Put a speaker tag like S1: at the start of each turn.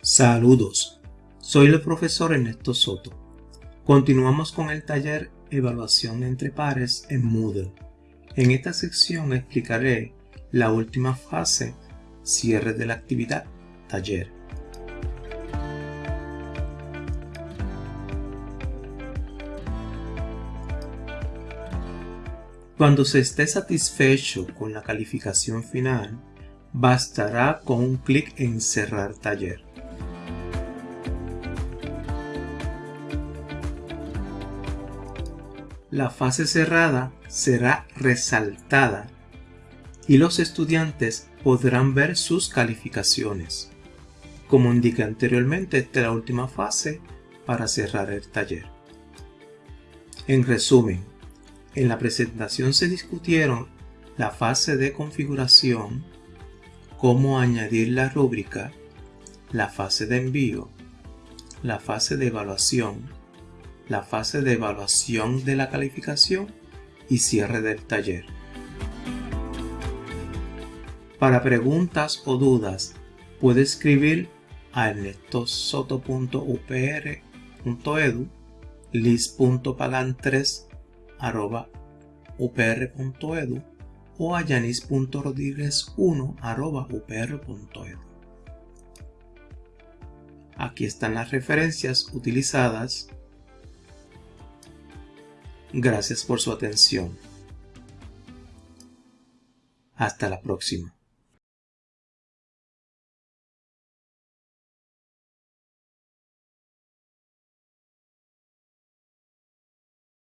S1: Saludos, soy el profesor Ernesto Soto. Continuamos con el taller Evaluación entre pares en Moodle. En esta sección explicaré la última fase, cierre de la actividad, taller. Cuando se esté satisfecho con la calificación final, bastará con un clic en cerrar taller. La fase cerrada será resaltada y los estudiantes podrán ver sus calificaciones. Como indiqué anteriormente, esta es la última fase para cerrar el taller. En resumen, en la presentación se discutieron la fase de configuración, cómo añadir la rúbrica, la fase de envío, la fase de evaluación, la fase de evaluación de la calificación y cierre del taller. Para preguntas o dudas, puede escribir a ernestosoto.upr.edu, lis.pagan3.upr.edu o a yanis.rodríguez1.upr.edu. Aquí están las referencias utilizadas Gracias por su atención. Hasta la próxima.